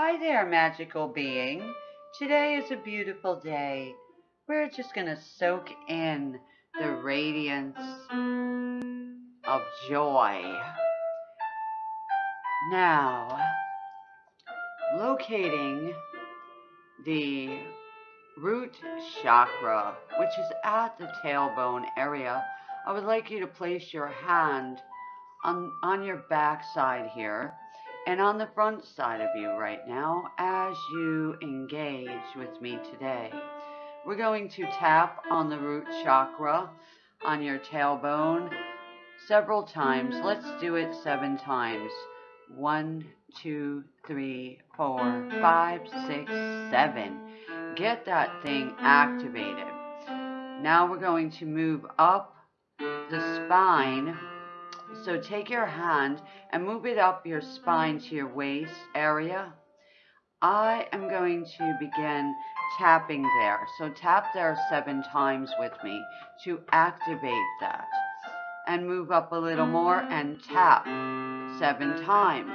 Hi there, magical being. Today is a beautiful day. We're just going to soak in the radiance of joy. Now, locating the root chakra, which is at the tailbone area, I would like you to place your hand on, on your back side here and on the front side of you right now as you engage with me today. We're going to tap on the root chakra on your tailbone several times. Let's do it seven times. One, two, three, four, five, six, seven. Get that thing activated. Now we're going to move up the spine so take your hand and move it up your spine to your waist area. I am going to begin tapping there. So tap there seven times with me to activate that. And move up a little more and tap seven times.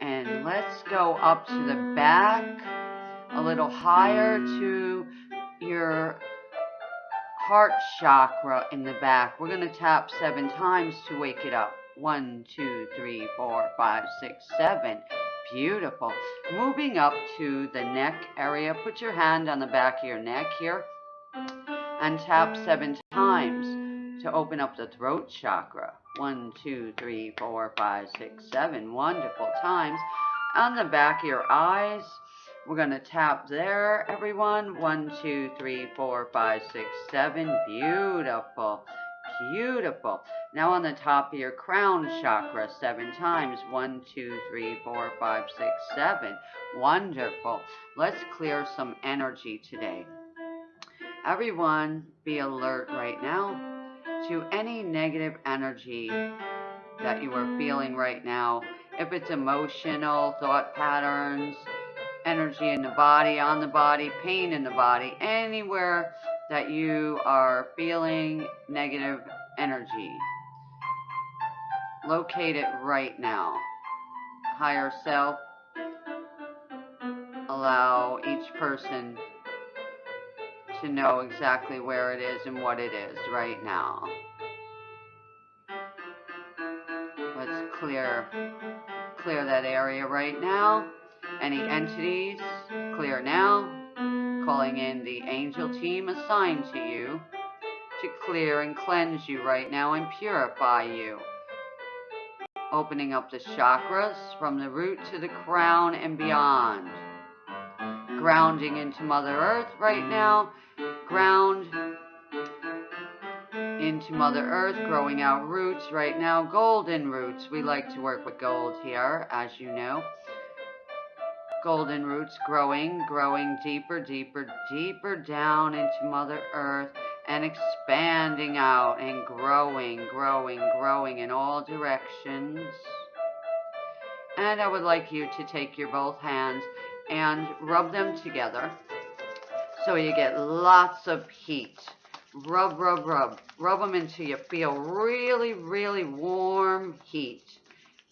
And let's go up to the back, a little higher to your heart chakra in the back. We're going to tap seven times to wake it up. One, two, three, four, five, six, seven. Beautiful. Moving up to the neck area. Put your hand on the back of your neck here and tap seven times to open up the throat chakra. One, two, three, four, five, six, seven. Wonderful times. On the back of your eyes. We're going to tap there, everyone. One, two, three, four, five, six, seven. Beautiful. Beautiful. Now on the top of your crown chakra, seven times. One, two, three, four, five, six, seven. Wonderful. Let's clear some energy today. Everyone, be alert right now to any negative energy that you are feeling right now. If it's emotional, thought patterns, energy in the body, on the body, pain in the body, anywhere that you are feeling negative energy. Locate it right now. Higher self, allow each person to know exactly where it is and what it is right now. Let's clear clear that area right now. Any entities, clear now. Calling in the angel team assigned to you to clear and cleanse you right now and purify you. Opening up the chakras from the root to the crown and beyond. Grounding into Mother Earth right now. Ground into Mother Earth, growing out roots right now. Golden roots. We like to work with gold here, as you know golden roots growing, growing deeper, deeper, deeper down into Mother Earth and expanding out and growing, growing, growing in all directions. And I would like you to take your both hands and rub them together so you get lots of heat. Rub, rub, rub. Rub them until you feel really, really warm heat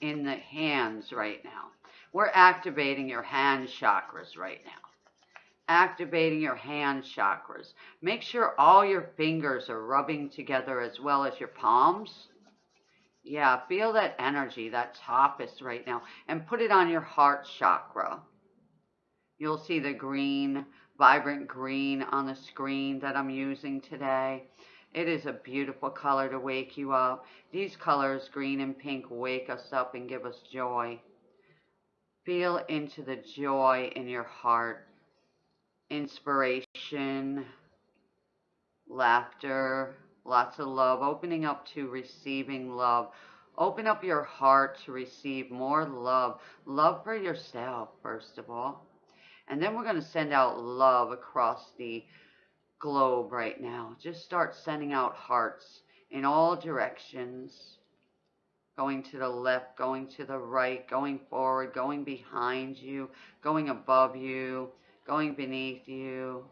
in the hands right now. We're activating your hand chakras right now. Activating your hand chakras. Make sure all your fingers are rubbing together as well as your palms. Yeah, feel that energy, that tapas right now, and put it on your heart chakra. You'll see the green, vibrant green on the screen that I'm using today. It is a beautiful color to wake you up. These colors, green and pink, wake us up and give us joy. Feel into the joy in your heart, inspiration, laughter, lots of love, opening up to receiving love. Open up your heart to receive more love. Love for yourself, first of all. And then we're going to send out love across the globe right now. Just start sending out hearts in all directions going to the left, going to the right, going forward, going behind you, going above you, going beneath you.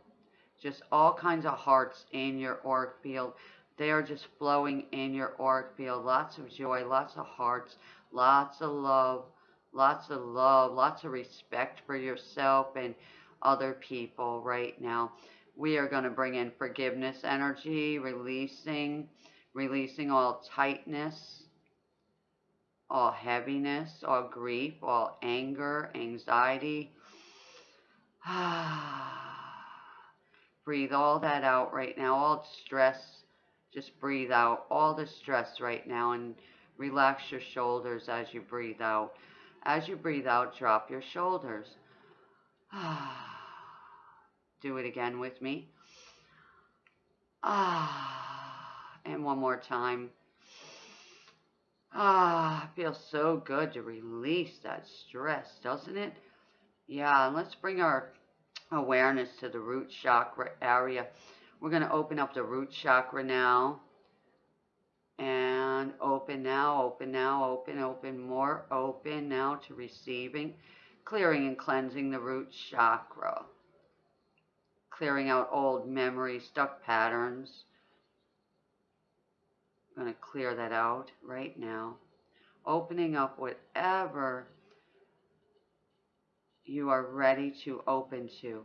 Just all kinds of hearts in your auric field. They are just flowing in your auric field. Lots of joy, lots of hearts, lots of love, lots of love, lots of respect for yourself and other people right now. We are going to bring in forgiveness energy, releasing, releasing all tightness, all heaviness, all grief, all anger, anxiety. Ah breathe all that out right now, all stress. Just breathe out all the stress right now and relax your shoulders as you breathe out. As you breathe out, drop your shoulders. Do it again with me. Ah, and one more time. Ah, feels so good to release that stress, doesn't it? Yeah, and let's bring our awareness to the root chakra area. We're going to open up the root chakra now. And open now, open now, open, open, more open now to receiving, clearing and cleansing the root chakra. Clearing out old memories, stuck patterns. I'm going to clear that out right now. Opening up whatever you are ready to open to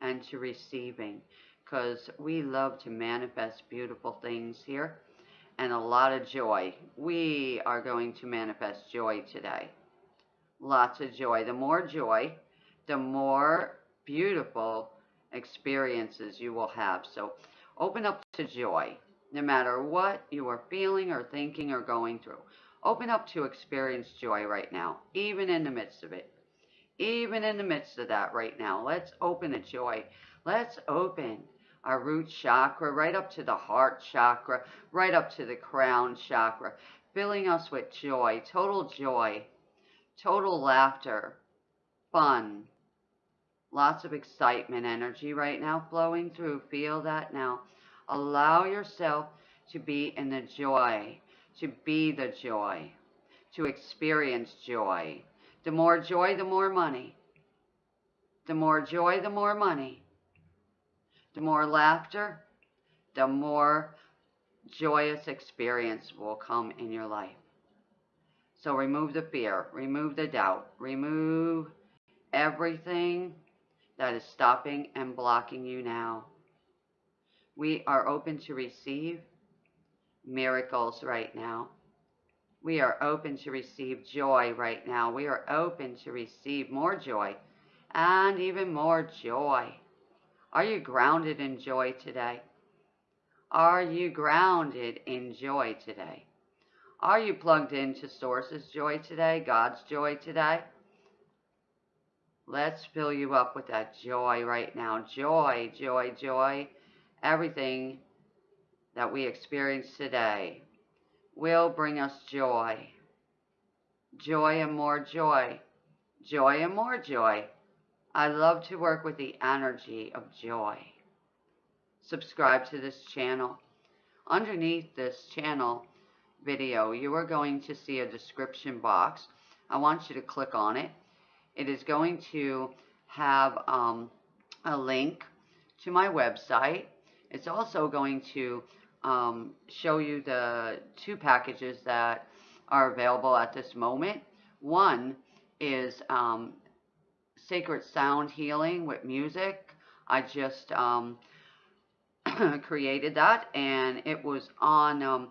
and to receiving because we love to manifest beautiful things here and a lot of joy. We are going to manifest joy today. Lots of joy. The more joy, the more beautiful experiences you will have. So open up to joy, no matter what you are feeling or thinking or going through. Open up to experience joy right now, even in the midst of it even in the midst of that right now. Let's open a joy. Let's open our root chakra right up to the heart chakra, right up to the crown chakra, filling us with joy, total joy, total laughter, fun, lots of excitement energy right now flowing through. Feel that now. Allow yourself to be in the joy, to be the joy, to experience joy. The more joy, the more money. The more joy, the more money. The more laughter, the more joyous experience will come in your life. So remove the fear, remove the doubt, remove everything that is stopping and blocking you now. We are open to receive miracles right now. We are open to receive joy right now. We are open to receive more joy and even more joy. Are you grounded in joy today? Are you grounded in joy today? Are you plugged into Source's joy today, God's joy today? Let's fill you up with that joy right now. Joy, joy, joy. Everything that we experience today will bring us joy. Joy and more joy. Joy and more joy. I love to work with the energy of joy. Subscribe to this channel. Underneath this channel video, you are going to see a description box. I want you to click on it. It is going to have um, a link to my website. It's also going to um, show you the two packages that are available at this moment. One is um, Sacred Sound Healing with music. I just um, created that and it was on um,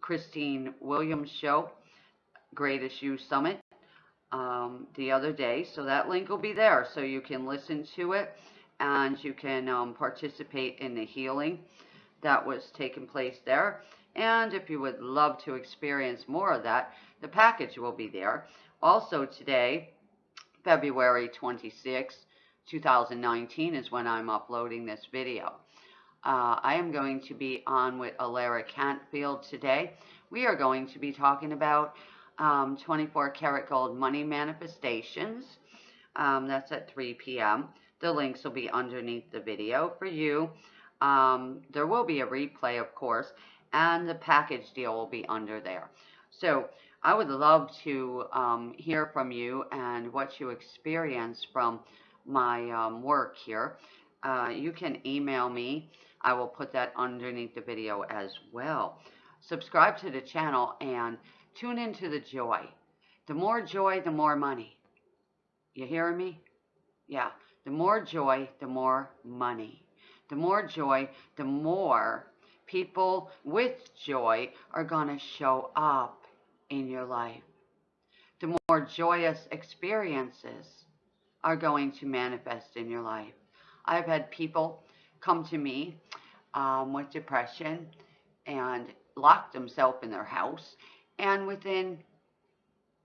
Christine Williams' show, Greatest You Summit, um, the other day. So that link will be there so you can listen to it and you can um, participate in the healing that was taking place there. And if you would love to experience more of that, the package will be there. Also today, February 26, 2019 is when I'm uploading this video. Uh, I am going to be on with Alara Cantfield today. We are going to be talking about um, 24 karat gold money manifestations. Um, that's at 3 p.m. The links will be underneath the video for you. Um, there will be a replay, of course, and the package deal will be under there. So I would love to um, hear from you and what you experience from my um, work here. Uh, you can email me. I will put that underneath the video as well. Subscribe to the channel and tune into the joy. The more joy, the more money. You hearing me? Yeah. The more joy, the more money. The more joy, the more people with joy are going to show up in your life. The more joyous experiences are going to manifest in your life. I've had people come to me um, with depression and lock themselves in their house, and within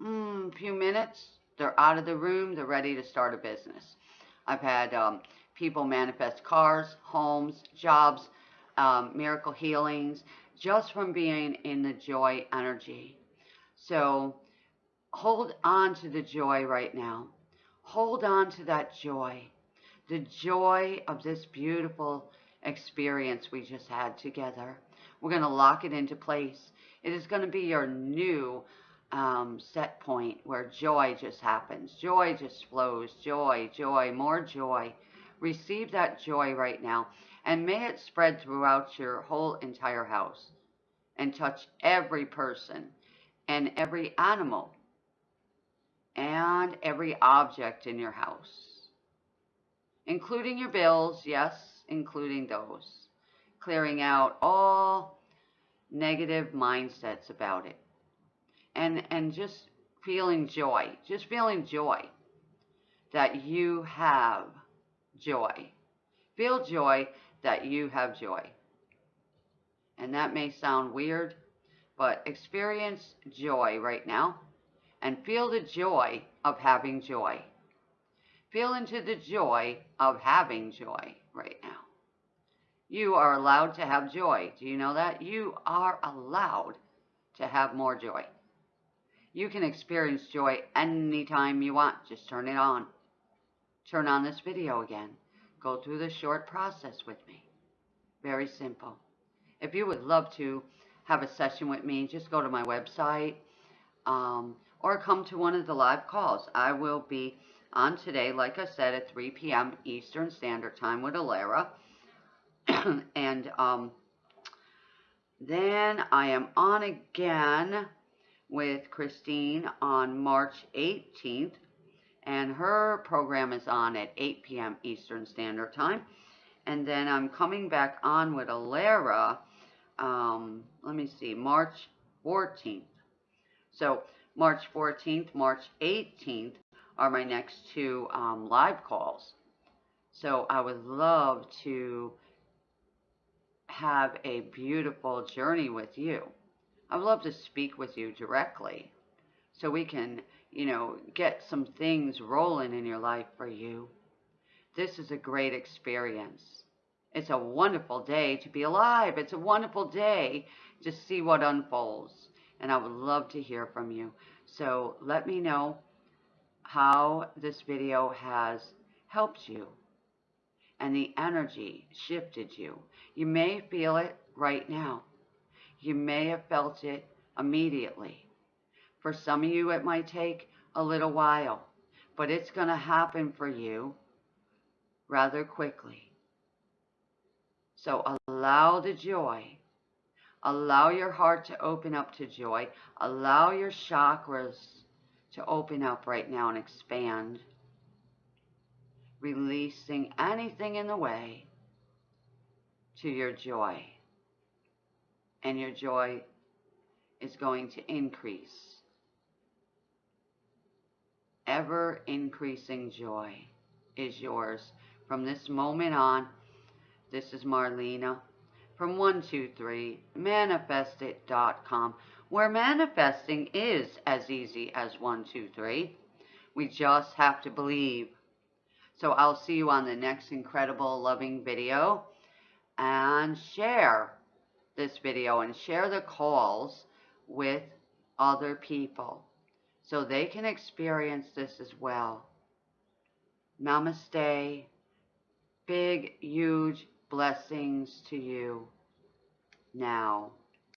mm, a few minutes, they're out of the room, they're ready to start a business. I've had um, people manifest cars, homes, jobs, um, miracle healings, just from being in the joy energy. So hold on to the joy right now. Hold on to that joy. The joy of this beautiful experience we just had together. We're going to lock it into place. It is going to be your new um, set point where joy just happens. Joy just flows. Joy, joy, more joy. Receive that joy right now. And may it spread throughout your whole entire house and touch every person and every animal and every object in your house, including your bills, yes, including those, clearing out all negative mindsets about it and and just feeling joy, just feeling joy that you have joy. Feel joy that you have joy. And that may sound weird, but experience joy right now and feel the joy of having joy. Feel into the joy of having joy right now. You are allowed to have joy. Do you know that? You are allowed to have more joy. You can experience joy anytime you want. Just turn it on. Turn on this video again. Go through the short process with me. Very simple. If you would love to have a session with me, just go to my website um, or come to one of the live calls. I will be on today, like I said, at 3 p.m. Eastern Standard Time with Alara. and um, then I am on again with Christine on March 18th, and her program is on at 8 p.m. Eastern Standard Time. And then I'm coming back on with Alara, um, let me see, March 14th. So March 14th, March 18th are my next two um, live calls. So I would love to have a beautiful journey with you. I'd love to speak with you directly so we can, you know, get some things rolling in your life for you. This is a great experience. It's a wonderful day to be alive. It's a wonderful day to see what unfolds. And I would love to hear from you. So let me know how this video has helped you and the energy shifted you. You may feel it right now. You may have felt it immediately. For some of you, it might take a little while, but it's going to happen for you rather quickly. So allow the joy. Allow your heart to open up to joy. Allow your chakras to open up right now and expand. Releasing anything in the way to your joy and your joy is going to increase. Ever increasing joy is yours from this moment on. This is Marlena from 123 manifestit.com where manifesting is as easy as 123. We just have to believe. So I'll see you on the next incredible loving video and share this video and share the calls with other people so they can experience this as well. Namaste. Big, huge blessings to you now.